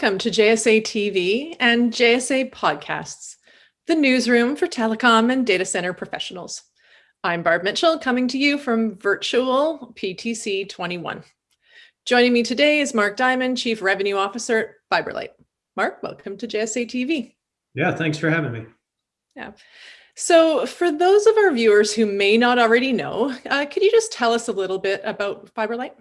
Welcome to JSA TV and JSA Podcasts, the newsroom for telecom and data center professionals. I'm Barb Mitchell coming to you from virtual PTC 21. Joining me today is Mark Diamond, Chief Revenue Officer at FiberLight. Mark, welcome to JSA TV. Yeah, thanks for having me. Yeah. So for those of our viewers who may not already know, uh, could you just tell us a little bit about FiberLight?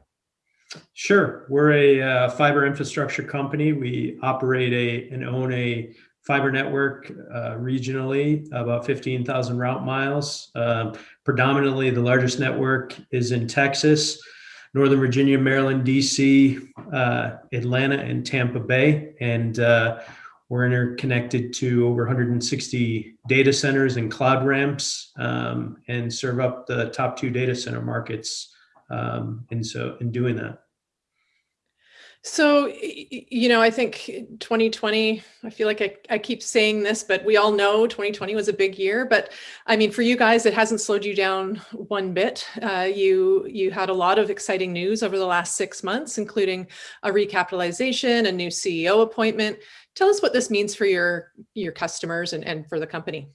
Sure. We're a uh, fiber infrastructure company. We operate a and own a fiber network uh, regionally, about 15,000 route miles. Uh, predominantly, the largest network is in Texas, Northern Virginia, Maryland, DC, uh, Atlanta, and Tampa Bay. And uh, we're interconnected to over 160 data centers and cloud ramps um, and serve up the top two data center markets um, and so in doing that. So, you know, I think 2020, I feel like I, I keep saying this, but we all know 2020 was a big year. But I mean, for you guys, it hasn't slowed you down one bit. Uh, you you had a lot of exciting news over the last six months, including a recapitalization, a new CEO appointment. Tell us what this means for your your customers and, and for the company.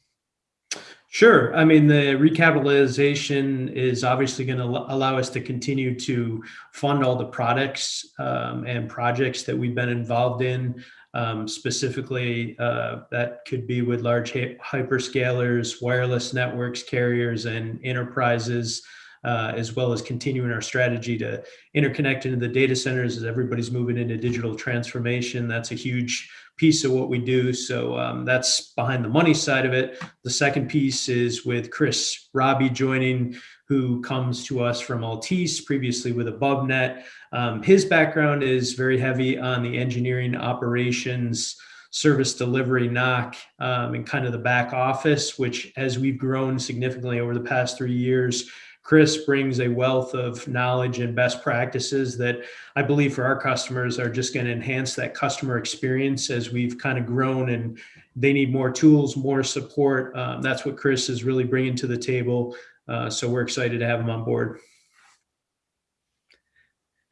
Sure. I mean, the recapitalization is obviously going to allow us to continue to fund all the products um, and projects that we've been involved in. Um, specifically, uh, that could be with large hyperscalers, wireless networks, carriers, and enterprises. Uh, as well as continuing our strategy to interconnect into the data centers as everybody's moving into digital transformation. That's a huge piece of what we do. So um, that's behind the money side of it. The second piece is with Chris Rabii joining, who comes to us from Altice, previously with AboveNet. Um, his background is very heavy on the engineering operations, service delivery NOC, um, and kind of the back office, which as we've grown significantly over the past three years, Chris brings a wealth of knowledge and best practices that I believe for our customers are just going to enhance that customer experience as we've kind of grown and they need more tools, more support. Um, that's what Chris is really bringing to the table. Uh, so we're excited to have him on board.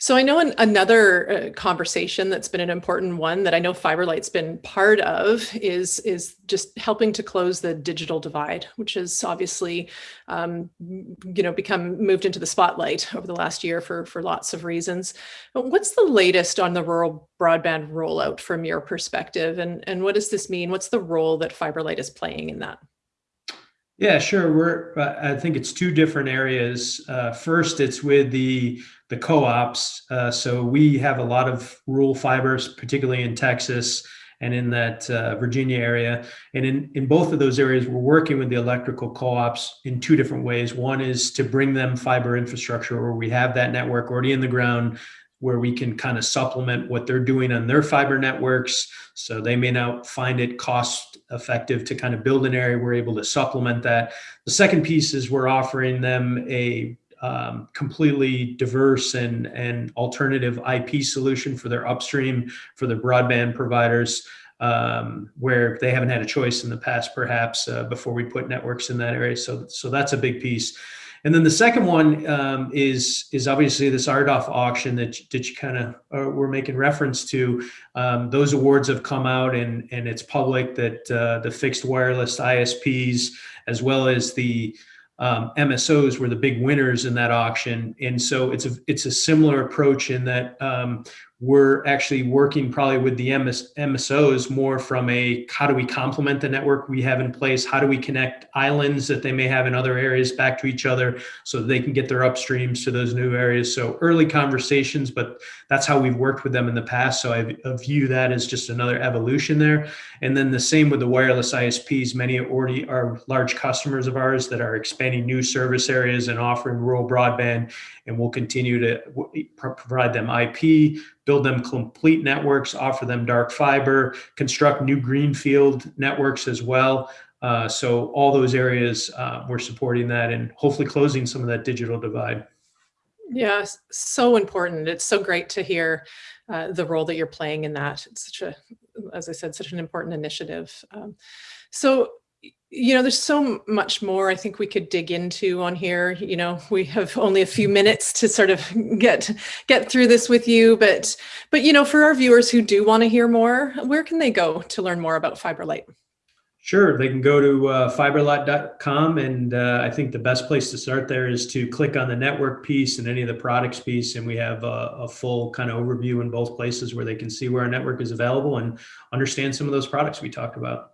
So I know an, another uh, conversation that's been an important one that I know FiberLight's been part of is, is just helping to close the digital divide, which has obviously, um, you know, become moved into the spotlight over the last year for, for lots of reasons. But what's the latest on the rural broadband rollout from your perspective? And, and what does this mean? What's the role that FiberLight is playing in that? Yeah, sure. We're I think it's two different areas. Uh, first, it's with the the co-ops. Uh, so we have a lot of rural fibers, particularly in Texas and in that uh, Virginia area. And in, in both of those areas, we're working with the electrical co-ops in two different ways. One is to bring them fiber infrastructure where we have that network already in the ground where we can kind of supplement what they're doing on their fiber networks. So they may not find it cost effective to kind of build an area. We're able to supplement that. The second piece is we're offering them a um, completely diverse and, and alternative IP solution for their upstream, for their broadband providers, um, where they haven't had a choice in the past, perhaps, uh, before we put networks in that area. So, so that's a big piece. And then the second one um, is is obviously this RDOF auction that that you kind of uh, were making reference to. Um, those awards have come out and and it's public that uh, the fixed wireless ISPs as well as the um, MSOs were the big winners in that auction, and so it's a it's a similar approach in that um, we're actually working probably with the MS, MSOs more from a how do we complement the network we have in place? How do we connect islands that they may have in other areas back to each other so they can get their upstreams to those new areas? So early conversations, but that's how we've worked with them in the past. So I, view that as just another evolution there. And then the same with the wireless ISPs. Many already are large customers of ours that are expanding new service areas and offering rural broadband, and we'll continue to provide them IP build them complete networks, offer them dark fiber, construct new greenfield networks as well. Uh, so all those areas, uh, we're supporting that and hopefully closing some of that digital divide. Yeah, so important. It's so great to hear uh, the role that you're playing in that. It's such a, as I said, such an important initiative. Um, so you know, there's so much more I think we could dig into on here. You know, we have only a few minutes to sort of get get through this with you, but but you know, for our viewers who do want to hear more, where can they go to learn more about FiberLight? Sure, they can go to uh, fiberlight.com, and uh, I think the best place to start there is to click on the network piece and any of the products piece, and we have a, a full kind of overview in both places where they can see where our network is available and understand some of those products we talked about.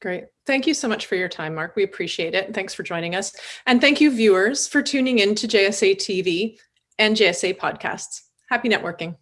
Great. Thank you so much for your time, Mark. We appreciate it. Thanks for joining us. And thank you, viewers, for tuning in to JSA TV and JSA podcasts. Happy networking.